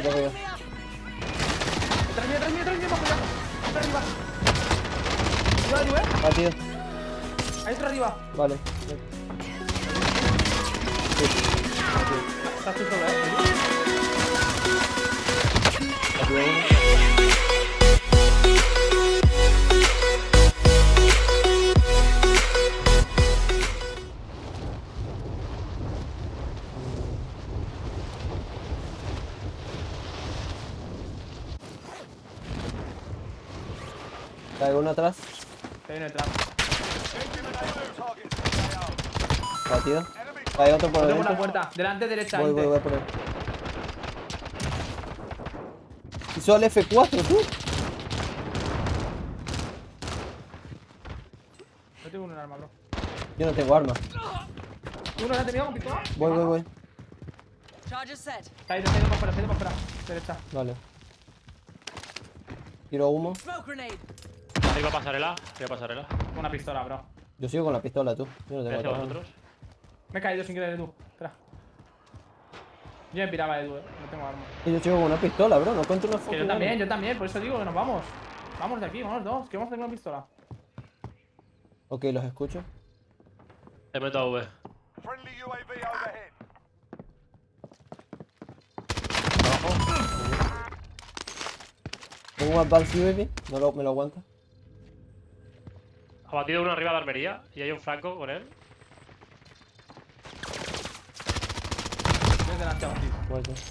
Aquí arriba. Detrás mío, detrás mío, detrás mío, bajo ya. Está arriba. Arriba, arriba. Batido. Ahí está arriba. Vale. Estás tú solo, eh. Batido uno. Uno atrás. Batido. Hay otro por Otro por la puerta. Delante, derecha. Voy, voy, voy a poner. Hizo el F4, tú. No tengo un arma, bro. Yo no tengo arma. Uno ya tenía. Voy, voy, voy. Está ahí, está ahí para afuera, está ahí para afuera. Derecha. Vale. Tiro humo. Arriba pasarela. Arriba pasarela. Una pistola, bro. Yo sigo con la pistola, tú. Yo no tengo vosotros. Me he caído sin querer, Edu. Espera. Yo me piraba, Edu, eh. No tengo arma. Y yo sigo con una pistola, bro. No encuentro una Que fucking yo también, yo también. Por eso digo que nos vamos. Vamos de aquí, vamos dos. Que vamos a tener una pistola. Ok, los escucho. Te meto a V. Friendly UAV overhead. Tengo un advance UAV. No lo, me lo aguanta. Ha batido uno arriba de armería y hay un franco con él.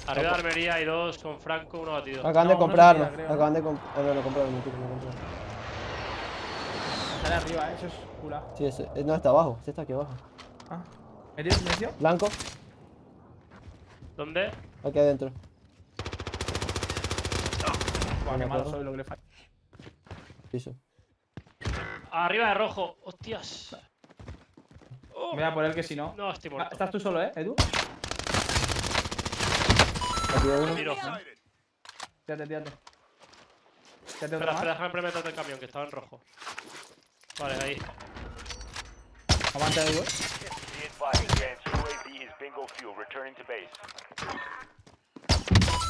Arriba de armería hay dos con franco, uno batido. Acaban No, de uno comprar se armas. tira, creo. Acaban de comprar. Ah, no, no compraron, no compraron. Sale arriba, eh. Eso es cura. Sí, ese. eh, No, está abajo. Sí, está aquí abajo. Ah. ¿Metido silencio? Blanco. ¿Dónde? Aquí adentro. Buah, qué malo soy lo que le falla. Piso. Arriba de rojo. Hostias. Oh. Voy a por él que si no. No, estoy Ah, muerto. Estás tú solo, eh, Edu. Tiro. Tírate, tírate. Tírate Espera, espera, déjame implementar el camión que estaba en rojo. Vale, ahí. Aguanta, Edu, eh. Base.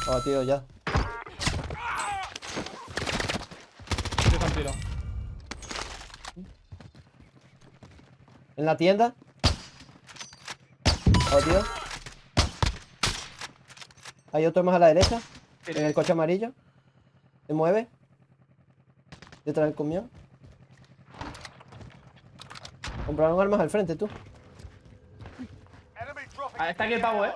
Abatido ya. Yo un tiro. En la tienda. Abatido. Hay otro más a la derecha. En el coche amarillo. Se mueve. Detrás del camión. Compraron armas al frente, tú. Ah, está aquí el pavo, eh.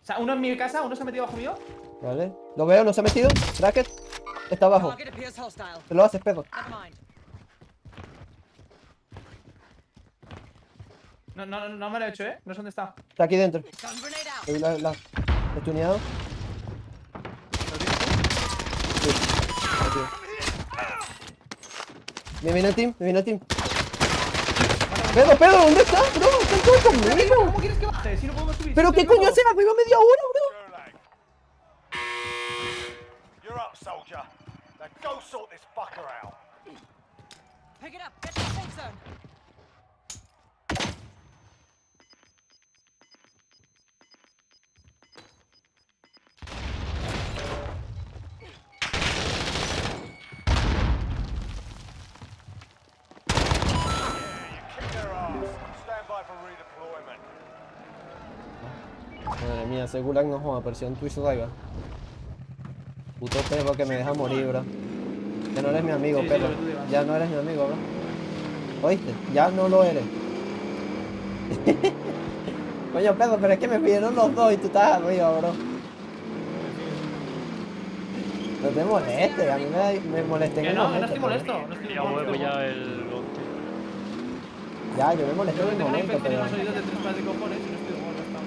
O sea, uno en mi casa, uno se ha metido bajo mío. Vale. Lo veo, no se ha metido. Bracket. Está abajo. Te lo haces, pedo. No, no, no, no me lo he hecho, eh. No sé dónde está. Está aquí dentro. Doy la, la, he tuneado. Sí. Aquí. Me viene el team, me viene el team. Pedo, pedo, ¿dónde estás, bro? Están todos conmigo. ¿Cómo quieres que baje? Si no podemos subir. ¿Pero qué coño loco. hace arriba media hora, bro? You're up, soldier. Now go sort this fucker out. Pick it up. Get to the safe zone. Ese gulag no joda, Twitch Rival. Puto perro que me deja morir, bro. Ya no eres mi amigo, Sí, perro. Ya no eres mi amigo, bro. ¿Oíste? Ya no lo eres. Coño, pedo, pero es que me pidieron los dos y tú estás arriba, bro. No te molestes, a mí me, me molesté Que no, que no momento, estoy molesto. No estoy Ya voy molesto. ya el. Ya, yo me molesté en que el tengo una momento, pero de tres pares de cojones y no estoy molesto.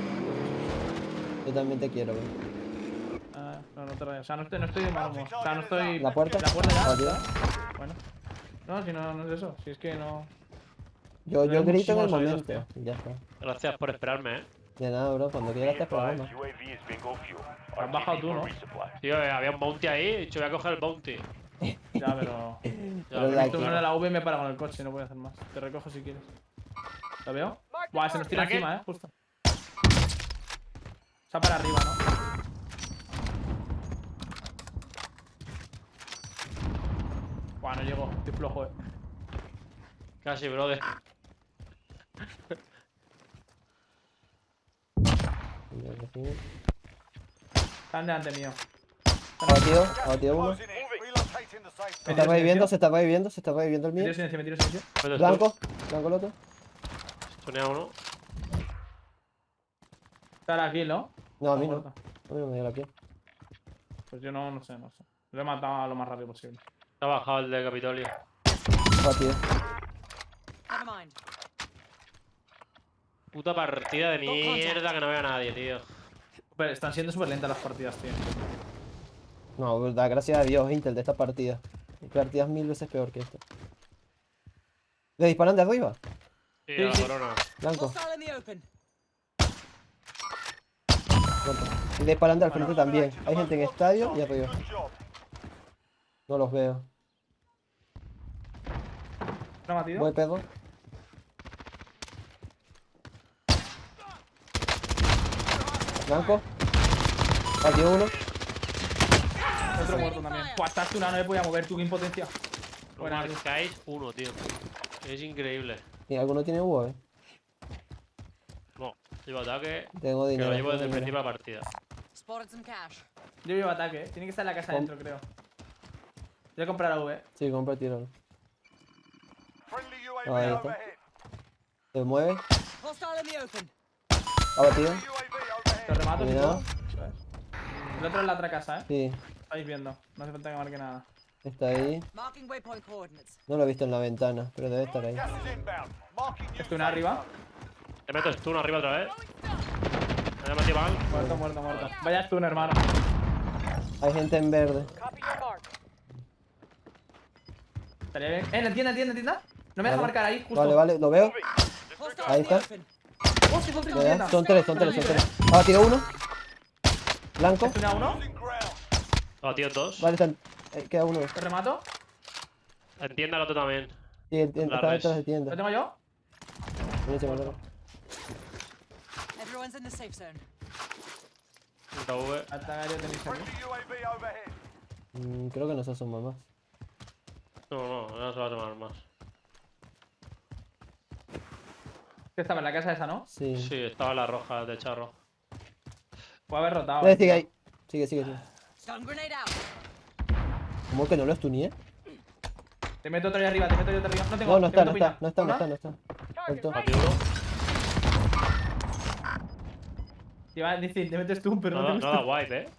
Yo también te quiero, bro. Ah, no, no te rayes. O sea, no estoy, no estoy de mal humor. O sea, no estoy. ¿La puerta? La puerta ya. Bueno. No, si no, no es eso. Si es que no. Yo, yo grito en el momento. y Ya está. Gracias por esperarme, eh. De nada, bro. Cuando quieras te programa. Has bajado tú, ¿no? Tío, eh, había un bounty ahí. He dicho, voy a coger el bounty. Ya, pero. Ya, Tú de la V me para con el coche, no voy a hacer más. Te recojo si quieres. ¿Lo veo? Buah, se nos tira encima, eh, justo. Está para arriba, ¿no? Buah, no llego. Estoy flojo, eh. Casi, brother. Están delante mío. Abatido, abatido uno. Se está reviviendo, se está reviviendo, se está reviviendo el Me mío. tiro silencio, me tiro silencio. Blanco, blanco el otro. Sonea uno. Está la kill, ¿no? No, a mí no. Muerto. A mí no me dio la piel. Pues yo no, no sé, no sé. Lo he matado lo más rápido posible. Ha bajado el de Capitolio. Mind. Puta partida de mierda que no veo a nadie, tío. Pero están siendo súper lentas las partidas, tío. No, verdad, gracias a Dios, Intel, de esta partida. Mi partida es mil veces peor que esta. ¿Le disparan de arriba? Sí, Sí, a la sí. corona. Blanco. Y le disparan de al frente también. Hay gente en estadio y arriba. No los veo. Voy pedo. Blanco. Batido uno. Otro muerto también. Buah, estás tú, no me podía mover, tú, qué impotencia. No Buena, marcáis uno, tío. Es increíble. ¿Y alguno tiene UAV? Llevo ataque. Tengo Que dinero. lo llevo desde el principio de la partida. Yo llevo ataque, eh. Tiene que estar en la casa Com- adentro, creo. Voy a comprar la V. eh. Sí, compra tiro. Ah, ahí está. Se mueve. Abatido. Te remato, es. El otro es la otra casa, eh. Sí, Estáis viendo. No hace falta que marque nada. está ahí. No lo he visto en la ventana, pero debe estar ahí. Estoy una arriba. Te meto stun arriba otra vez. Me ha metido mal. Muerto, muerto, muerto. Vaya stun, hermano. Hay gente en verde. Copy your mark. Estaría bien. Eh, en la tienda, en tienda, en tienda. No me deja Vale. marcar ahí, justo. Vale, vale, lo veo. Ahí está. Ya, en tienda. ya. Son tres, son tres, son tres. Abatido uno. Blanco. Estoy a uno. Ground. Abatido dos. Vale, están. eh, queda uno. Te remato. Entienda el otro también. Sí, La está detrás de ¿Lo tienda. tengo yo? Buenísimo, claro. Everyone's in the safe zone. Alta tenéis. Mm, creo que no se asoma más. No, no, no se va a tomar más. Que estaba en la casa esa, ¿no? Sí. Sí, estaba la roja, de charro. Puede haber rotado. Eh. sigue ahí. Sigue, sigue, sigue. ¿Cómo que no lo stuneé? Te meto otro ahí arriba, te meto yo otro arriba. No tengo. No, no está, no está, no está, no está, no está. Muerto. Abatido Te iba a decir, te metes tú, pero no, No, te no da wipe, eh.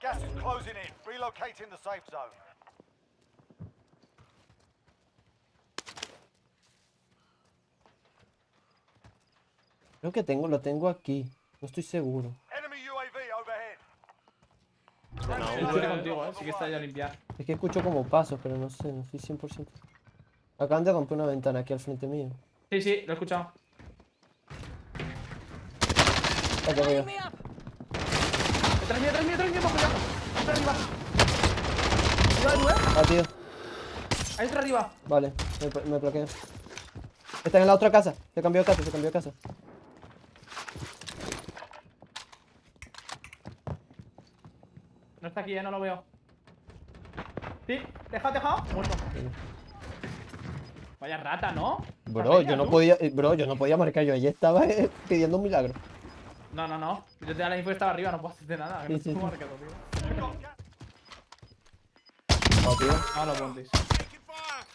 Gas is closing in. Relocating the safe zone. Creo que tengo, lo tengo aquí. No estoy seguro. Enemy UAV overhead. Una Estoy contigo, eh. Sí que está ya a limpiar. Es que escucho como pasos, pero no sé, no estoy 100%. Acaban de romper una ventana aquí al frente mío. Sí, sí, lo he escuchado. Aquí up. Detrás mío, detrás mío, detrás mío, bajo ya. Otro arriba. Arriba de nuevo. Ah, tío. Hay otro arriba. Vale, me, me bloqueo. Está en la otra casa. Se cambió de casa, se cambió de casa. No está aquí, eh, no lo veo. Sí, dejado, dejado. Muerto. Vaya rata, ¿no? Bro, yo no tú. podía, eh, bro, yo no podía marcar. Yo allí estaba eh, pidiendo un milagro. No, no, no. Yo te da la info que estaba arriba, no puedo hacerte nada. que Sí, sí, no tengo sí. marcado, tío. Ah, tío. No lo pontéis.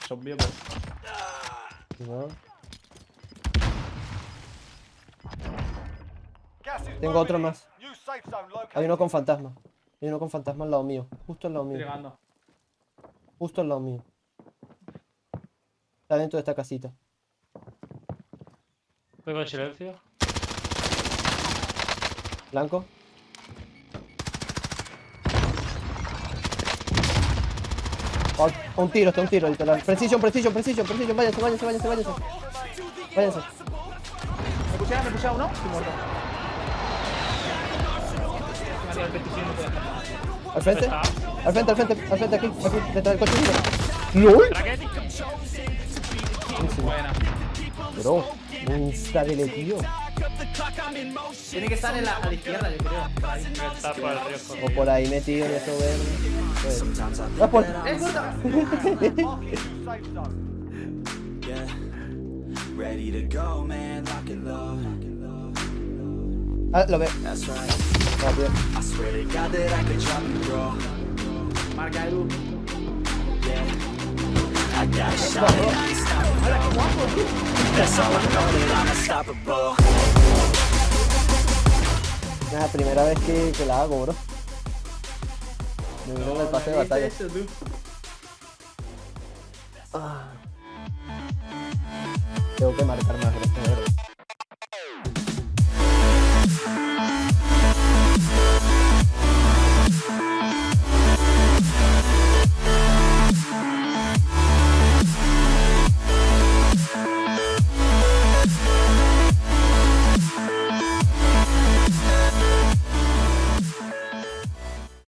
Es obvio, pero. No. Tengo otro más. Hay uno con fantasma. Hay uno con fantasma al lado mío. Justo al lado mío. Justo al lado mío. Está dentro de esta casita. Vengo en silencio. Blanco. Oh, un tiro, está un tiro, literal. Precision, precision, precision, precision. Váyanse, váyanse, váyanse, váyanse. Váyanse. ¿Me pusieron, me pusieron uno? Estoy muerto. Me ha tirado el 27, no puede hacer. Al frente. Al frente, al frente, al frente, aquí, aquí, detrás del coche. ¡LOL! Buena. Bro, insta de tío. Tiene que estar en la, a la izquierda, yo creo. ahí. Está por el río O por ahí metido en eso verde. Pues. Ah, por-. Ready to go, man, lock. Ah, lo ve. That's right. Rápido. I swear to God that I could drop and roll. Marca Edu. Yeah. I got a shot Es la primera vez que, que la hago, bro. Me vino en el pase de ¿Viste batalla. eso? Ah. Tengo que marcar